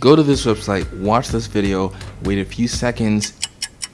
Go to this website, watch this video, wait a few seconds,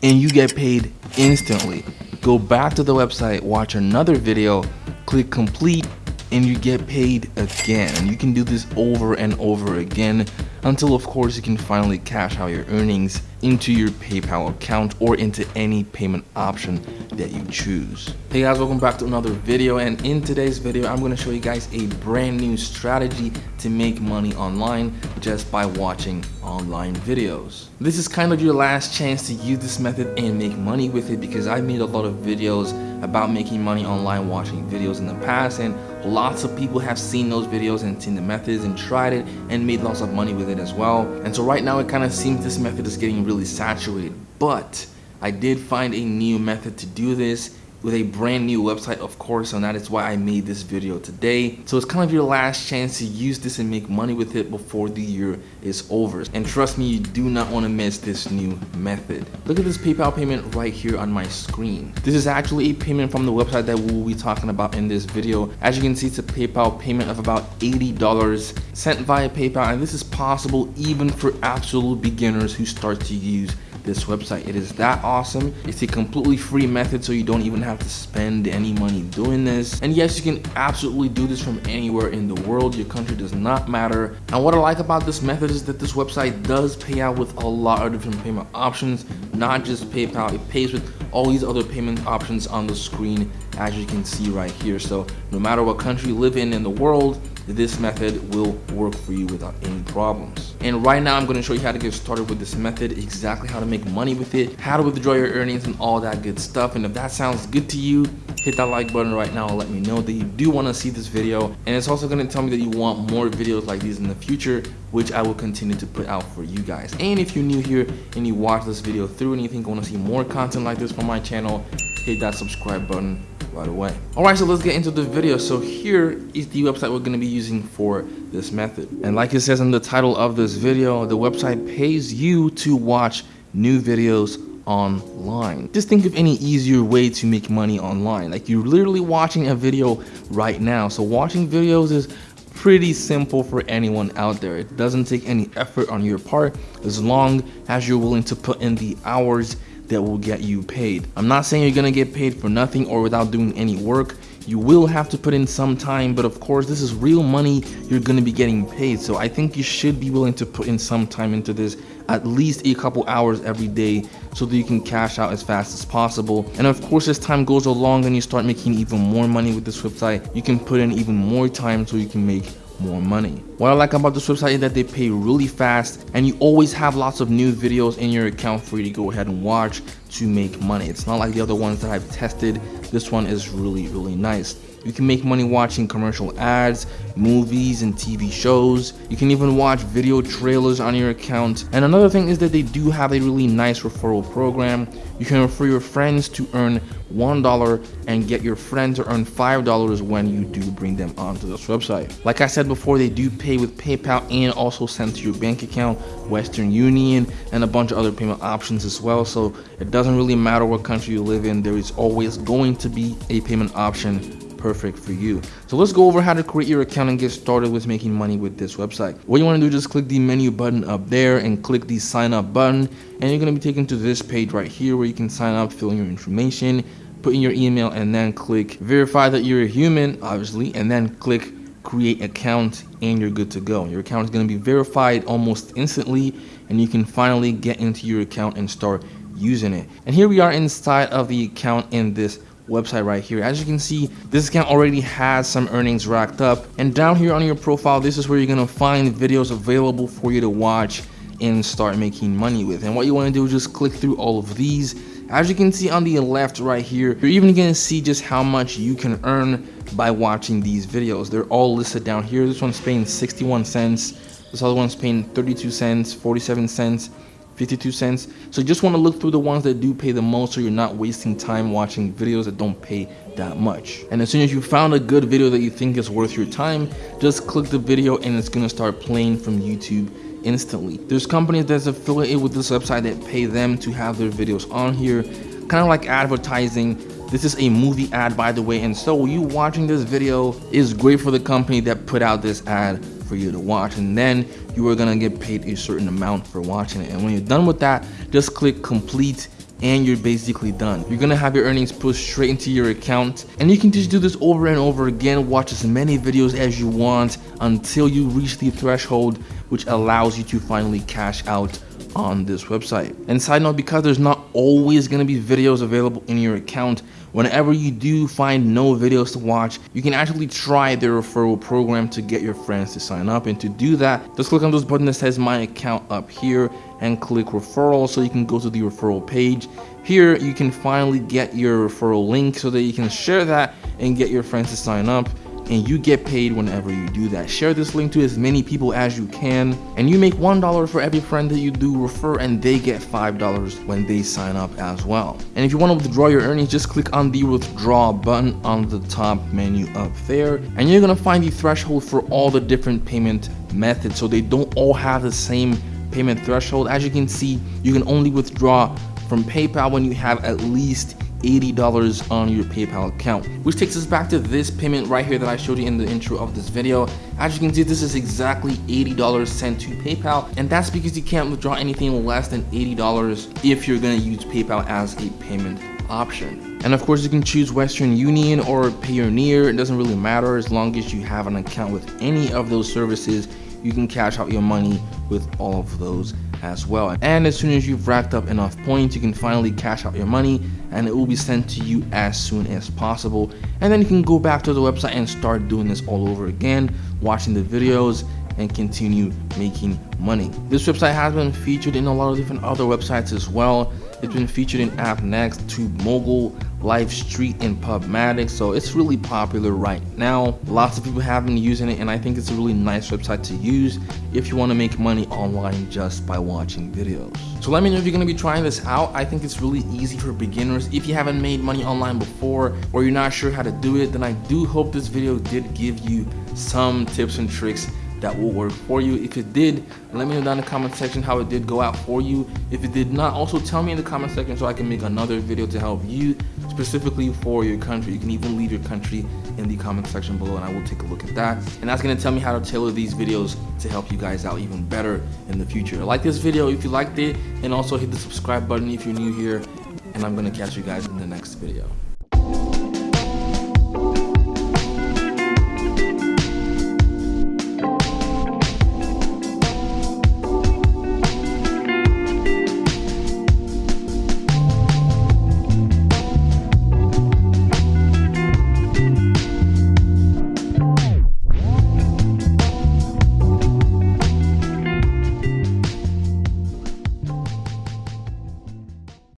and you get paid instantly. Go back to the website, watch another video, click complete, and you get paid again. You can do this over and over again until of course you can finally cash out your earnings into your PayPal account or into any payment option that you choose. Hey guys, welcome back to another video and in today's video I'm going to show you guys a brand new strategy to make money online just by watching online videos. This is kind of your last chance to use this method and make money with it because I've made a lot of videos about making money online watching videos in the past and lots of people have seen those videos and seen the methods and tried it and made lots of money with it as well. And so right now it kind of seems this method is getting really saturated, but I did find a new method to do this with a brand new website of course and that is why I made this video today. So it's kind of your last chance to use this and make money with it before the year is over. And trust me you do not want to miss this new method. Look at this PayPal payment right here on my screen. This is actually a payment from the website that we'll be talking about in this video. As you can see it's a PayPal payment of about $80 sent via PayPal and this is possible even for absolute beginners who start to use this website. It is that awesome. It's a completely free method so you don't even have to spend any money doing this. And yes, you can absolutely do this from anywhere in the world. Your country does not matter. And what I like about this method is that this website does pay out with a lot of different payment options, not just PayPal. It pays with all these other payment options on the screen as you can see right here. So no matter what country you live in in the world, this method will work for you without any problems. And right now I'm going to show you how to get started with this method, exactly how to make money with it, how to withdraw your earnings and all that good stuff. And if that sounds good to you, hit that like button right now and let me know that you do want to see this video. And it's also going to tell me that you want more videos like these in the future, which I will continue to put out for you guys. And if you're new here and you watch this video through and you think you want to see more content like this from my channel, hit that subscribe button right away. Alright, so let's get into the video. So here is the website we're to be using for this method. And like it says in the title of this video, the website pays you to watch new videos online. Just think of any easier way to make money online. Like you're literally watching a video right now. So watching videos is pretty simple for anyone out there. It doesn't take any effort on your part as long as you're willing to put in the hours that will get you paid. I'm not saying you're gonna get paid for nothing or without doing any work. You will have to put in some time, but of course this is real money you're gonna be getting paid. So I think you should be willing to put in some time into this, at least a couple hours every day so that you can cash out as fast as possible. And of course as time goes along and you start making even more money with this website, you can put in even more time so you can make more money. What I like about this website is that they pay really fast and you always have lots of new videos in your account for you to go ahead and watch to make money. It's not like the other ones that I've tested. This one is really, really nice. You can make money watching commercial ads, movies, and TV shows. You can even watch video trailers on your account. And another thing is that they do have a really nice referral program. You can refer your friends to earn $1 and get your friend to earn $5 when you do bring them onto this website. Like I said before, they do pay with PayPal and also send to your bank account, Western Union, and a bunch of other payment options as well. So it doesn't really matter what country you live in, there is always going to be a payment option perfect for you. So let's go over how to create your account and get started with making money with this website. What you want to do, is just click the menu button up there and click the sign up button. And you're going to be taken to this page right here where you can sign up, fill in your information, put in your email, and then click verify that you're a human, obviously, and then click create account and you're good to go. Your account is going to be verified almost instantly and you can finally get into your account and start using it. And here we are inside of the account in this website right here. As you can see this account already has some earnings racked up. And down here on your profile this is where you're gonna find videos available for you to watch and start making money with. And what you want to do is just click through all of these. As you can see on the left right here you're even gonna see just how much you can earn by watching these videos. They're all listed down here. This one's paying 61 cents. This other one's paying 32 cents 47 cents 52 cents. So you just want to look through the ones that do pay the most so you're not wasting time watching videos that don't pay that much. And as soon as you found a good video that you think is worth your time, just click the video and it's going to start playing from YouTube instantly. There's companies that's affiliated with this website that pay them to have their videos on here, kind of like advertising. This is a movie ad by the way, and so you watching this video is great for the company that put out this ad for you to watch and then you are gonna get paid a certain amount for watching it. And when you're done with that, just click complete and you're basically done. You're gonna have your earnings pushed straight into your account and you can just do this over and over again, watch as many videos as you want until you reach the threshold which allows you to finally cash out on this website. And side note, because there's not always gonna be videos available in your account, whenever you do find no videos to watch, you can actually try the referral program to get your friends to sign up. And to do that, just click on this button that says my account up here and click referral so you can go to the referral page. Here, you can finally get your referral link so that you can share that and get your friends to sign up and you get paid whenever you do that. Share this link to as many people as you can and you make $1 for every friend that you do refer and they get $5 when they sign up as well. And if you want to withdraw your earnings, just click on the withdraw button on the top menu up there and you're gonna find the threshold for all the different payment methods so they don't all have the same payment threshold. As you can see, you can only withdraw from PayPal when you have at least $80 on your PayPal account. Which takes us back to this payment right here that I showed you in the intro of this video. As you can see, this is exactly $80 sent to PayPal, and that's because you can't withdraw anything less than $80 if you're gonna use PayPal as a payment option. And of course, you can choose Western Union or Payoneer. It doesn't really matter as long as you have an account with any of those services you can cash out your money with all of those as well. And as soon as you've racked up enough points, you can finally cash out your money and it will be sent to you as soon as possible. And then you can go back to the website and start doing this all over again, watching the videos and continue making money. This website has been featured in a lot of different other websites as well. It's been featured in AppNext, TubeMogul, LiveStreet, and Pubmatic, so it's really popular right now. Lots of people have been using it, and I think it's a really nice website to use if you want to make money online just by watching videos. So let me know if you're going to be trying this out. I think it's really easy for beginners. If you haven't made money online before, or you're not sure how to do it, then I do hope this video did give you some tips and tricks that will work for you. If it did, let me know down in the comment section how it did go out for you. If it did not, also tell me in the comment section so I can make another video to help you specifically for your country. You can even leave your country in the comment section below and I will take a look at that. And that's gonna tell me how to tailor these videos to help you guys out even better in the future. Like this video if you liked it and also hit the subscribe button if you're new here and I'm gonna catch you guys in the next video.